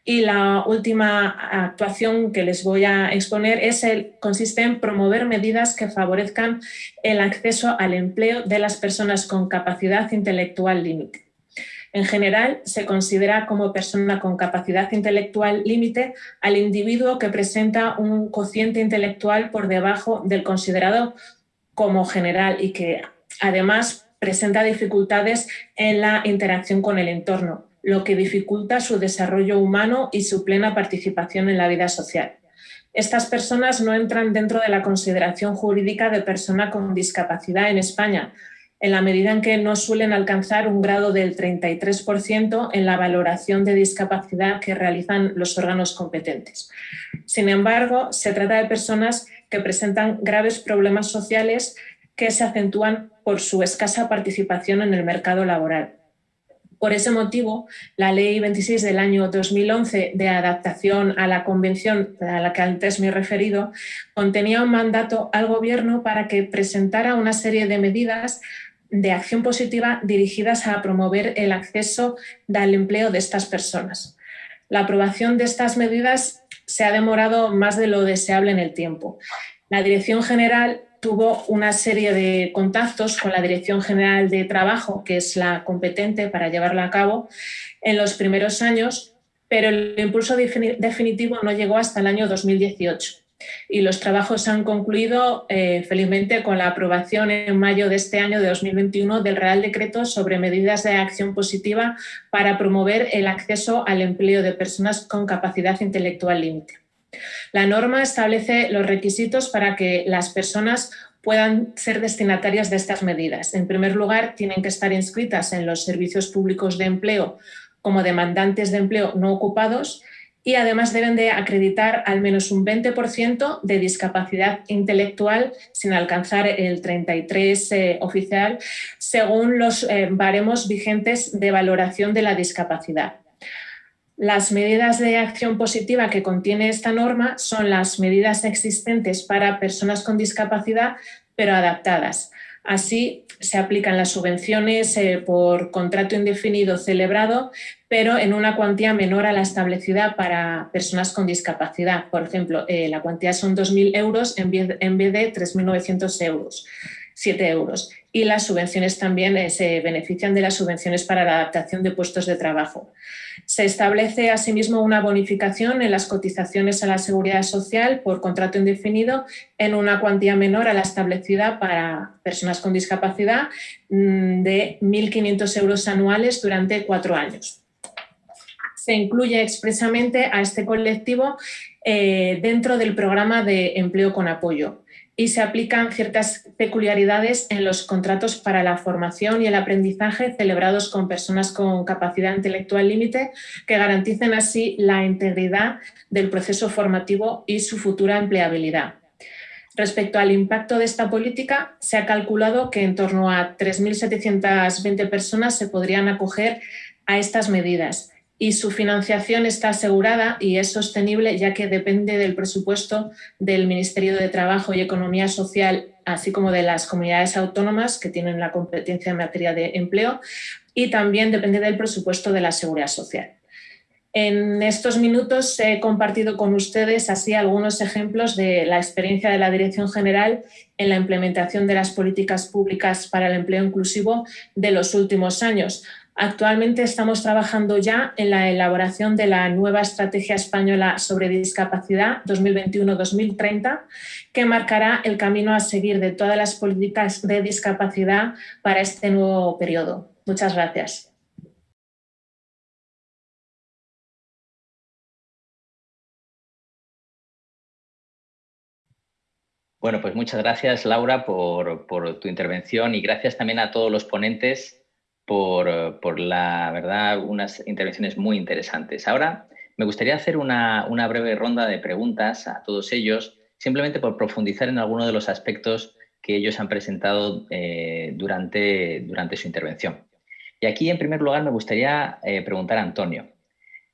Y la última actuación que les voy a exponer es el, consiste en promover medidas que favorezcan el acceso al empleo de las personas con capacidad intelectual límite. En general, se considera como persona con capacidad intelectual límite al individuo que presenta un cociente intelectual por debajo del considerado como general y que además presenta dificultades en la interacción con el entorno, lo que dificulta su desarrollo humano y su plena participación en la vida social. Estas personas no entran dentro de la consideración jurídica de persona con discapacidad en España, en la medida en que no suelen alcanzar un grado del 33% en la valoración de discapacidad que realizan los órganos competentes. Sin embargo, se trata de personas que presentan graves problemas sociales que se acentúan por su escasa participación en el mercado laboral. Por ese motivo, la Ley 26 del año 2011 de adaptación a la convención a la que antes me he referido contenía un mandato al Gobierno para que presentara una serie de medidas de acción positiva dirigidas a promover el acceso al empleo de estas personas. La aprobación de estas medidas se ha demorado más de lo deseable en el tiempo. La Dirección General tuvo una serie de contactos con la Dirección General de Trabajo, que es la competente para llevarla a cabo, en los primeros años, pero el impulso definitivo no llegó hasta el año 2018 y los trabajos han concluido eh, felizmente con la aprobación en mayo de este año de 2021 del Real Decreto sobre medidas de acción positiva para promover el acceso al empleo de personas con capacidad intelectual límite. La norma establece los requisitos para que las personas puedan ser destinatarias de estas medidas. En primer lugar, tienen que estar inscritas en los servicios públicos de empleo como demandantes de empleo no ocupados y además deben de acreditar al menos un 20% de discapacidad intelectual sin alcanzar el 33 eh, oficial según los eh, baremos vigentes de valoración de la discapacidad. Las medidas de acción positiva que contiene esta norma son las medidas existentes para personas con discapacidad, pero adaptadas. Así, se aplican las subvenciones eh, por contrato indefinido celebrado, pero en una cuantía menor a la establecida para personas con discapacidad. Por ejemplo, eh, la cuantía son 2.000 euros en vez, en vez de 3.900 euros, 7 euros. Y las subvenciones también eh, se benefician de las subvenciones para la adaptación de puestos de trabajo. Se establece asimismo una bonificación en las cotizaciones a la seguridad social por contrato indefinido en una cuantía menor a la establecida para personas con discapacidad mm, de 1.500 euros anuales durante cuatro años. Se incluye expresamente a este colectivo eh, dentro del programa de empleo con apoyo y se aplican ciertas peculiaridades en los contratos para la formación y el aprendizaje celebrados con personas con capacidad intelectual límite que garanticen así la integridad del proceso formativo y su futura empleabilidad. Respecto al impacto de esta política, se ha calculado que en torno a 3.720 personas se podrían acoger a estas medidas y su financiación está asegurada y es sostenible ya que depende del presupuesto del Ministerio de Trabajo y Economía Social, así como de las comunidades autónomas que tienen la competencia en materia de empleo y también depende del presupuesto de la Seguridad Social. En estos minutos he compartido con ustedes así algunos ejemplos de la experiencia de la Dirección General en la implementación de las políticas públicas para el empleo inclusivo de los últimos años, Actualmente estamos trabajando ya en la elaboración de la nueva Estrategia Española sobre Discapacidad 2021-2030, que marcará el camino a seguir de todas las políticas de discapacidad para este nuevo periodo. Muchas gracias. Bueno, pues muchas gracias, Laura, por, por tu intervención y gracias también a todos los ponentes por, la verdad, unas intervenciones muy interesantes. Ahora me gustaría hacer una, breve ronda de preguntas a todos ellos, simplemente por profundizar en algunos de los aspectos que ellos han presentado eh, durante, durante su intervención. Y aquí, en primer lugar, me gustaría eh, preguntar a Antonio.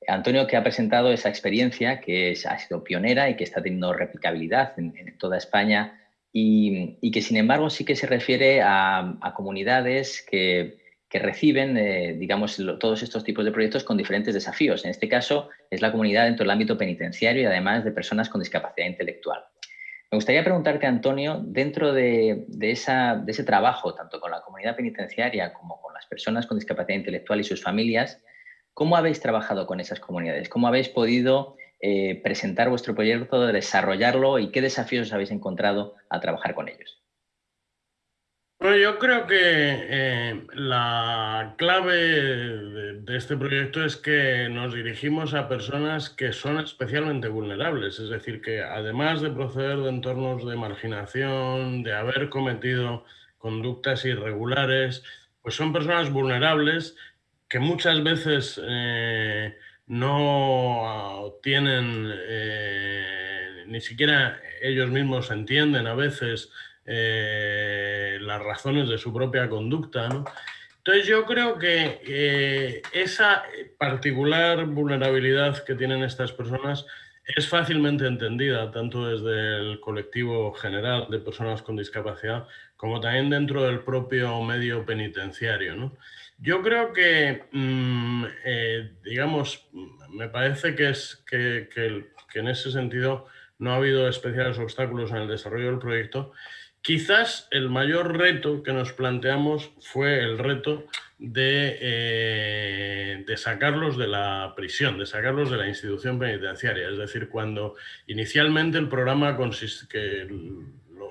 Antonio, que ha presentado esa experiencia, que ha sido pionera y que está teniendo replicabilidad en, toda España y, que, sin embargo, sí que se refiere a comunidades que que reciben, eh, digamos, todos estos tipos de proyectos con diferentes desafíos. En este caso, es la comunidad dentro del ámbito penitenciario y además de personas con discapacidad intelectual. Me gustaría preguntarte, Antonio, dentro de, esa, de, ese trabajo, tanto con la comunidad penitenciaria como con las personas con discapacidad intelectual y sus familias, ¿cómo habéis trabajado con esas comunidades? ¿Cómo habéis podido eh, presentar vuestro proyecto, desarrollarlo y qué desafíos habéis encontrado al trabajar con ellos? Bueno, yo creo que eh, la clave de, este proyecto es que nos dirigimos a personas que son especialmente vulnerables, es decir, que además de proceder de entornos de marginación, de haber cometido conductas irregulares, pues son personas vulnerables que muchas veces eh, no tienen, eh, ni siquiera ellos mismos entienden a veces eh, las razones de su propia conducta. Entonces yo creo que eh, esa particular vulnerabilidad que tienen estas personas es fácilmente entendida tanto desde el colectivo general de personas con discapacidad como también dentro del propio medio penitenciario. Yo creo que, mm, eh, digamos, me parece que, es, que en ese sentido no ha habido especiales obstáculos en el desarrollo del proyecto Quizás el mayor reto que nos planteamos fue el reto de, eh, de, sacarlos de la prisión, de sacarlos de la institución penitenciaria. Es decir, cuando inicialmente el programa consiste, que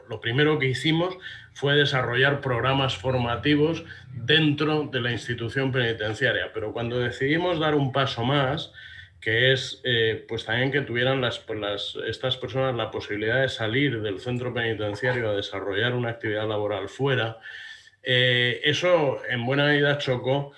lo, primero que hicimos fue desarrollar programas formativos dentro de la institución penitenciaria, pero cuando decidimos dar un paso más, que es eh, pues también que tuvieran pues las, estas personas la posibilidad de salir del centro penitenciario a desarrollar una actividad laboral fuera. Eh, eso en buena medida chocó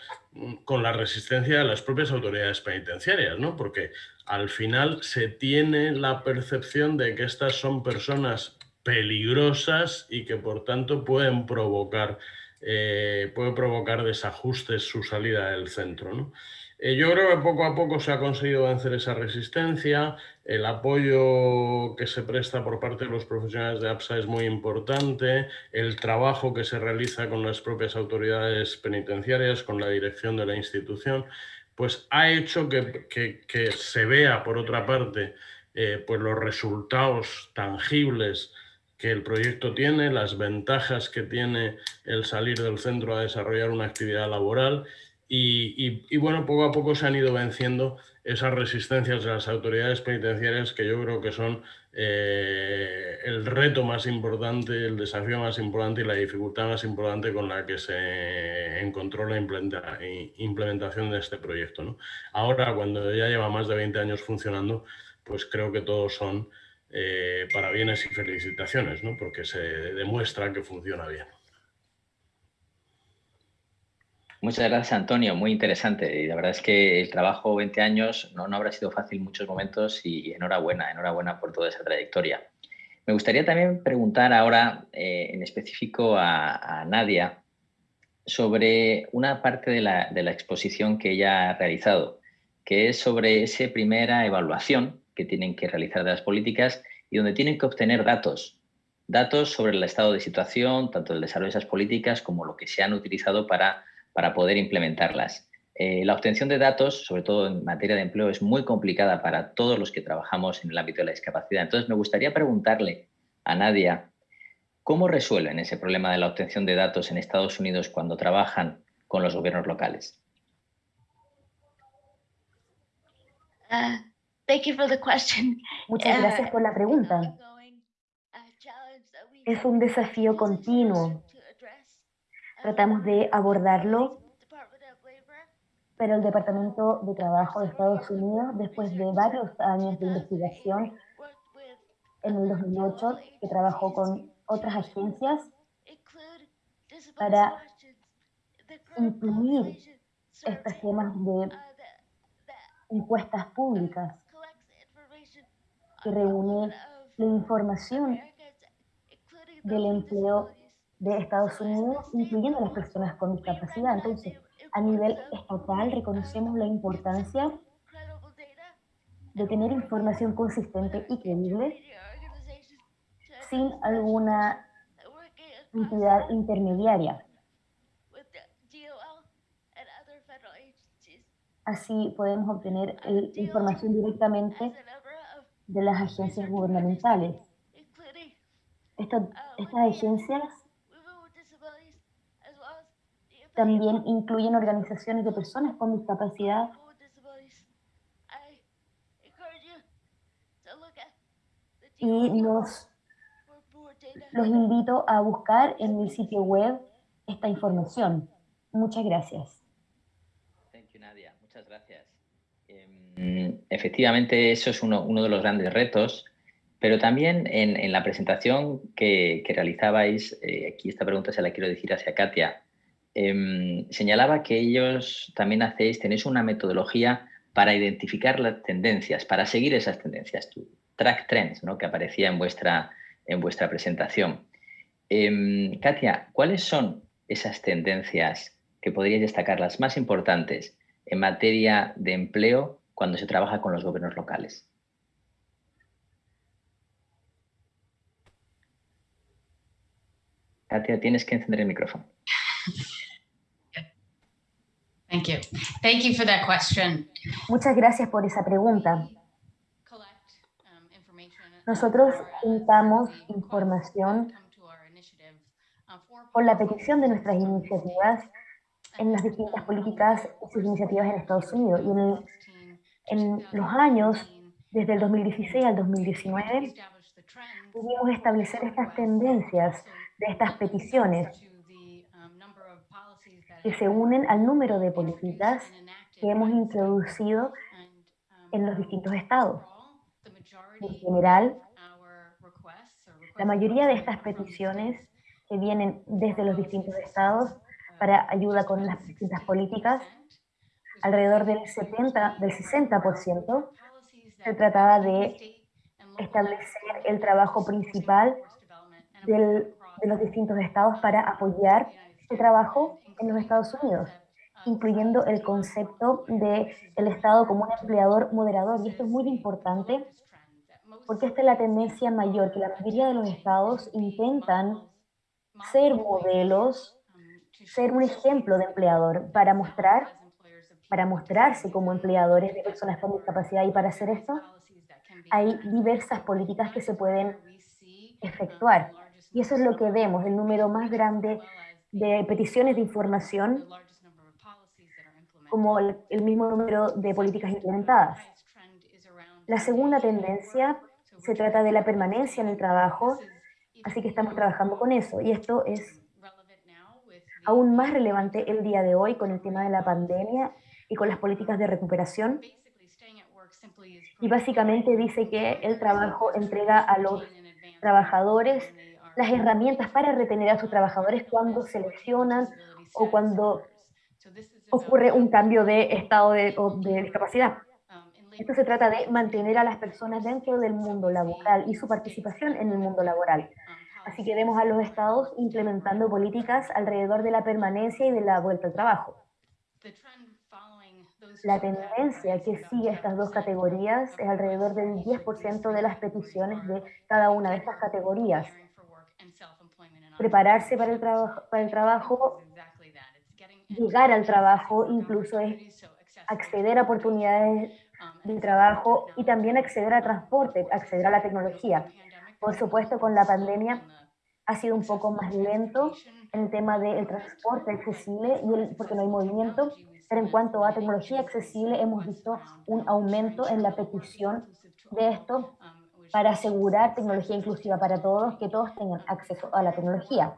con la resistencia de las propias autoridades penitenciarias, ¿no? porque al final se tiene la percepción de que estas son personas peligrosas y que por tanto pueden provocar, eh, puede provocar desajustes su salida del centro. ¿no? Eh, yo creo que poco a poco se ha conseguido vencer esa resistencia, el apoyo que se presta por parte de los profesionales de APSA es muy importante, el trabajo que se realiza con las propias autoridades penitenciarias, con la dirección de la institución, pues ha hecho que, se vea, por otra parte, eh, pues los resultados tangibles que el proyecto tiene, las ventajas que tiene el salir del centro a desarrollar una actividad laboral y, bueno, poco a poco se han ido venciendo esas resistencias de las autoridades penitenciarias que yo creo que son eh, el reto más importante, el desafío más importante y la dificultad más importante con la que se encontró la implementación de este proyecto. Ahora, cuando ya lleva más de 20 años funcionando, pues creo que todos son eh, parabienes y felicitaciones, ¿no? porque se demuestra que funciona bien. Muchas gracias, Antonio. Muy interesante. Y la verdad es que el trabajo 20 años no, no habrá sido fácil en muchos momentos y, enhorabuena, enhorabuena por toda esa trayectoria. Me gustaría también preguntar ahora eh, en específico a, Nadia sobre una parte de la, exposición que ella ha realizado, que es sobre esa primera evaluación que tienen que realizar de las políticas y donde tienen que obtener datos, datos sobre el estado de situación, tanto del desarrollo de esas políticas como lo que se han utilizado para para poder implementarlas. Eh, la obtención de datos, sobre todo en materia de empleo, es muy complicada para todos los que trabajamos en el ámbito de la discapacidad. Entonces, me gustaría preguntarle a Nadia, ¿cómo resuelven ese problema de la obtención de datos en Estados Unidos cuando trabajan con los gobiernos locales? Uh, Muchas gracias por la pregunta. Es un desafío continuo tratamos de abordarlo, pero el Departamento de Trabajo de Estados Unidos, después de varios años de investigación, en el 2008, que trabajó con otras agencias para incluir estos temas de encuestas públicas que reúne la información del empleo de Estados Unidos, incluyendo a las personas con discapacidad. Entonces, a nivel estatal reconocemos la importancia de tener información consistente y creíble sin alguna entidad intermediaria. Así podemos obtener información directamente de las agencias gubernamentales Esta- estas uh, agencias también incluyen organizaciones de personas con discapacidad y data. los invito a buscar en el sitio web esta información. Muchas gracias. Muchas gracias. Em, efectivamente, eso es uno, uno de los grandes retos, pero también en, en la presentación que, que realizabais, eh, aquí esta pregunta se la quiero decir hacia Katia, em, señalaba que ellos también hacéis, tenéis una metodología para identificar las tendencias, para seguir esas tendencias, track trends, ¿no? que aparecía en vuestra, en vuestra presentación. Em, Katia, ¿cuáles son esas tendencias que podríais destacar, las más importantes en materia de empleo cuando se trabaja con los gobiernos locales? Katia, tienes que encender el micrófono. Thank you. Thank you for that question. Muchas gracias por esa pregunta. Collect, um, information, Nosotros for, juntamos información for con la policies petición de in nuestras Estados Unidos. iniciativas en las distintas políticas y sus iniciativas en Estados Unidos. Y en, el- en los años, desde el 2016 al 2019, pudimos establecer estas tendencias de estas peticiones que se unen al número de políticas que hemos introducido en los distintos estados. En general, la mayoría de estas peticiones que vienen desde los distintos estados para ayuda con las distintas políticas, alrededor del 70, del 60% se trataba de establecer el trabajo principal de los distintos estados para apoyar este trabajo en los Estados Unidos, incluyendo el concepto de el Estado como un empleador moderador. Y esto es muy importante porque esta es la tendencia mayor, que la mayoría de los estados intentan ser modelos, ser un ejemplo de empleador para mostrar, para mostrarse como empleadores de personas con discapacidad. Y para hacer esto, hay diversas políticas que se pueden efectuar. Y eso es lo que vemos, el número más grande de peticiones de información como el, mismo número de políticas implementadas. La segunda tendencia se trata de la permanencia en el trabajo, así que estamos trabajando con eso. Y esto es aún más relevante el día de hoy con el tema de la pandemia y con las políticas de recuperación. Y básicamente dice que el trabajo entrega a los trabajadores las herramientas para retener a sus trabajadores cuando se lesionan o cuando ocurre un cambio de estado de, o de discapacidad. Esto se trata de mantener a las personas dentro del mundo laboral y su participación en el mundo laboral. Así que vemos a los estados implementando políticas alrededor de la permanencia y de la vuelta al trabajo. La tendencia que sigue estas dos categorías es alrededor del 10% de las peticiones de cada una de estas categorías. Prepararse para el, trabajo, para el trabajo, llegar al trabajo, incluso es acceder a oportunidades de trabajo y también acceder a transporte, acceder a la tecnología. Por supuesto, con la pandemia ha sido un poco más lento en el tema del transporte accesible y el, porque no hay movimiento, pero en cuanto a tecnología accesible hemos visto un aumento en la petición de esto para asegurar tecnología inclusiva para todos, que todos tengan acceso a la tecnología.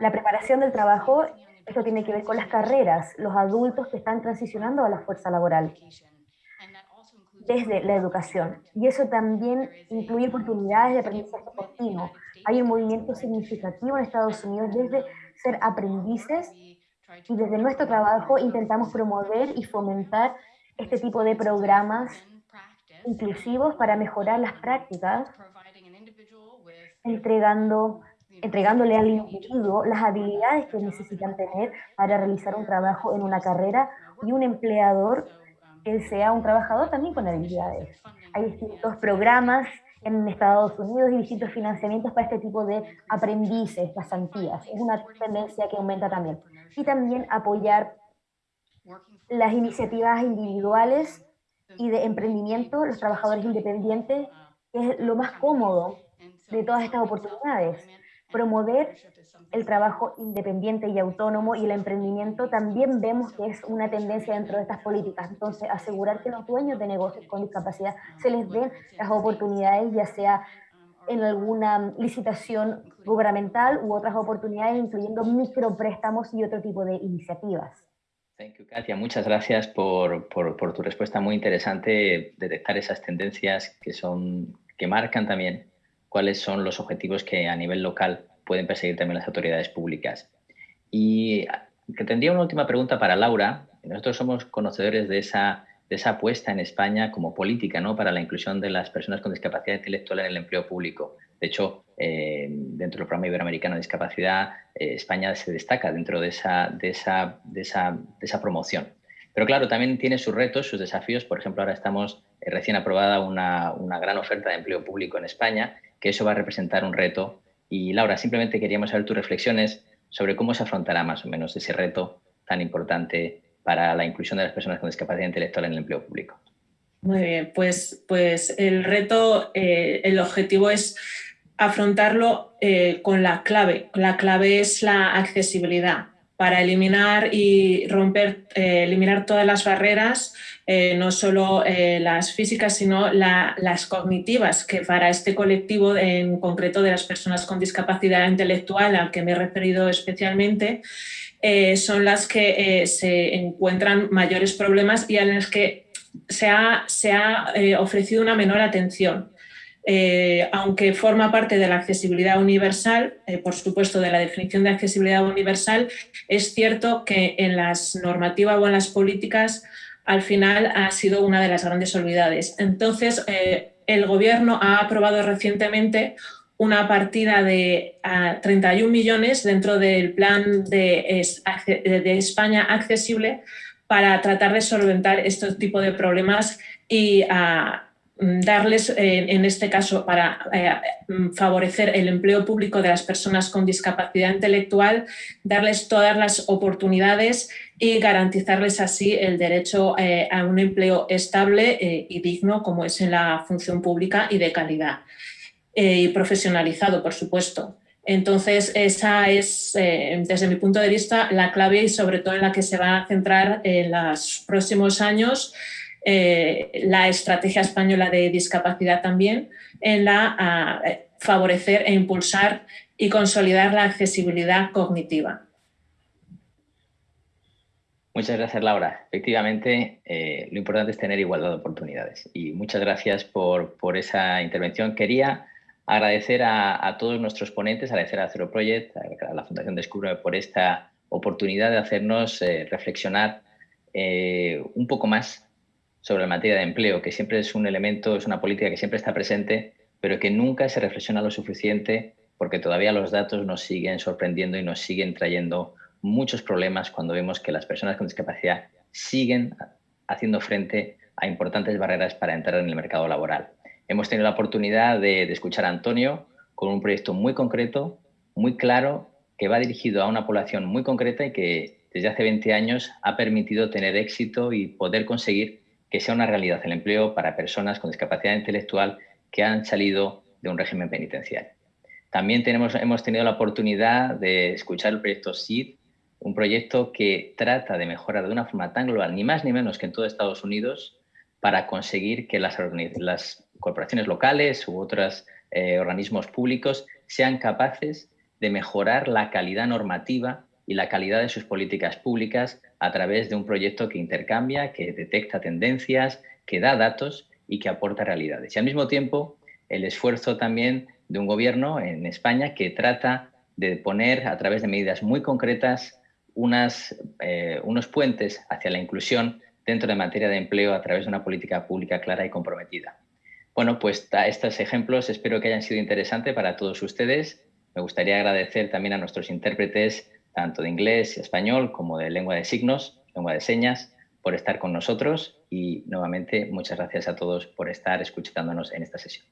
La preparación del trabajo, esto tiene que ver con las carreras, los adultos que están transicionando a la fuerza laboral desde la educación. Y eso también incluye oportunidades de aprendizaje continuo. Hay un movimiento significativo en Estados Unidos desde ser aprendices y desde nuestro trabajo intentamos promover y fomentar este tipo de programas inclusivos para mejorar las prácticas, entregando, entregándole al individuo las habilidades que necesitan tener para realizar un trabajo en una carrera y un empleador que sea un trabajador también con habilidades. Hay distintos programas en Estados Unidos y distintos financiamientos para este tipo de aprendices, pasantías. Es una tendencia que aumenta también. Y también apoyar las iniciativas individuales y de emprendimiento, los trabajadores independientes, es lo más cómodo de todas estas oportunidades. Promover el trabajo independiente y autónomo y el emprendimiento también vemos que es una tendencia dentro de estas políticas. Entonces, asegurar que los dueños de negocios con discapacidad se les den las oportunidades, ya sea en alguna licitación gubernamental u otras oportunidades, incluyendo micropréstamos y otro tipo de iniciativas. Thank you, Katia. Muchas gracias por, tu respuesta muy interesante, detectar esas tendencias que, son, que marcan también cuáles son los objetivos que a nivel local pueden perseguir también las autoridades públicas. Y que tendría una última pregunta para Laura. Nosotros somos conocedores de esa, de esa apuesta en España como política ¿no? para la inclusión de las personas con discapacidad intelectual en el empleo público. De hecho, eh, dentro del programa iberoamericano de discapacidad, eh, España se destaca dentro de esa, promoción. Pero claro, también tiene sus retos, sus desafíos. Por ejemplo, ahora estamos eh, recién aprobada una, una, gran oferta de empleo público en España, que eso va a representar un reto. Y Laura, simplemente queríamos saber tus reflexiones sobre cómo se afrontará más o menos ese reto tan importante para la inclusión de las personas con discapacidad intelectual en el empleo público. Muy bien, pues, pues el reto, eh, el objetivo es afrontarlo eh, con la clave. La clave es la accesibilidad para eliminar y romper, eh, eliminar todas las barreras, no solo las físicas, sino la, las cognitivas, que para este colectivo en concreto de las personas con discapacidad intelectual, al que me he referido especialmente, son las que se encuentran mayores problemas y a las que se ha, se ha ofrecido una menor atención. Eh, aunque forma parte de la accesibilidad universal, eh, por supuesto de la definición de accesibilidad universal, es cierto que en las normativas o en las políticas al final ha sido una de las grandes olvidades. Entonces, eh, el Gobierno ha aprobado recientemente una partida de 31 millones dentro del plan de, de España accesible para tratar de solventar este tipo de problemas y a Mm, darles, eh, en este caso, para eh, favorecer el empleo público de las personas con discapacidad intelectual, darles todas las oportunidades y garantizarles así el derecho eh, a un empleo estable y digno, como es en la función pública y de calidad. y profesionalizado, por supuesto. Entonces, esa es, desde mi punto de vista, la clave y sobre todo en la que se va a centrar en los próximos años eh, la estrategia española de discapacidad también en la favorecer e impulsar y consolidar la accesibilidad cognitiva. Muchas gracias, Laura. Efectivamente, eh, lo importante es tener igualdad de oportunidades. Y muchas gracias por, por esa intervención. Quería agradecer a, todos nuestros ponentes, agradecer a Zero Project, a, la Fundación Descubre por esta oportunidad de hacernos eh, reflexionar un poco más sobre la materia de empleo, que siempre es un elemento, es una política que siempre está presente, pero que nunca se reflexiona lo suficiente porque todavía los datos nos siguen sorprendiendo y nos siguen trayendo muchos problemas cuando vemos que las personas con discapacidad siguen haciendo frente a importantes barreras para entrar en el mercado laboral. Hemos tenido la oportunidad de, escuchar a Antonio con un proyecto muy concreto, muy claro, que va dirigido a una población muy concreta y que desde hace 20 años ha permitido tener éxito y poder conseguir que sea una realidad el empleo para personas con discapacidad intelectual que han salido de un régimen penitenciario. También tenemos, hemos tenido la oportunidad de escuchar el proyecto SID, un proyecto que trata de mejorar de una forma tan global, ni más ni menos que en todo Estados Unidos, para conseguir que las, las corporaciones locales u otros eh, organismos públicos sean capaces de mejorar la calidad normativa y la calidad de sus políticas públicas a través de un proyecto que intercambia, que detecta tendencias, que da datos y que aporta realidades. Y al mismo tiempo, el esfuerzo también de un gobierno en España que trata de poner a través de medidas muy concretas eh, unos puentes hacia la inclusión dentro de materia de empleo a través de una política pública clara y comprometida. Bueno, pues estos ejemplos espero que hayan sido interesantes para todos ustedes. Me gustaría agradecer también a nuestros intérpretes tanto de inglés y español como de lengua de signos, lengua de señas, por estar con nosotros y nuevamente muchas gracias a todos por estar escuchándonos en esta sesión.